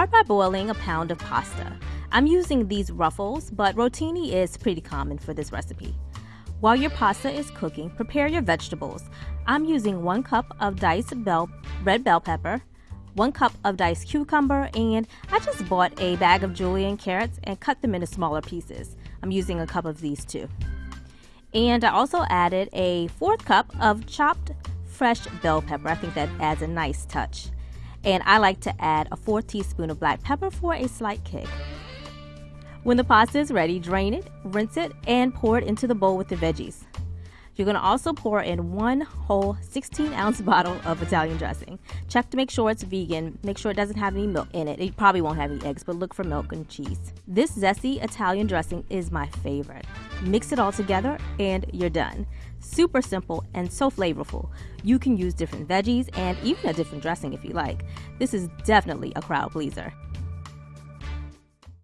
Start by boiling a pound of pasta. I'm using these ruffles, but rotini is pretty common for this recipe. While your pasta is cooking, prepare your vegetables. I'm using one cup of diced bell, red bell pepper, one cup of diced cucumber, and I just bought a bag of julienne carrots and cut them into smaller pieces. I'm using a cup of these too. And I also added a fourth cup of chopped fresh bell pepper. I think that adds a nice touch. And I like to add a fourth teaspoon of black pepper for a slight kick. When the pasta is ready, drain it, rinse it, and pour it into the bowl with the veggies. You're going to also pour in one whole 16 ounce bottle of Italian dressing. Check to make sure it's vegan. Make sure it doesn't have any milk in it. It probably won't have any eggs, but look for milk and cheese. This zesty Italian dressing is my favorite. Mix it all together and you're done. Super simple and so flavorful. You can use different veggies and even a different dressing if you like. This is definitely a crowd pleaser.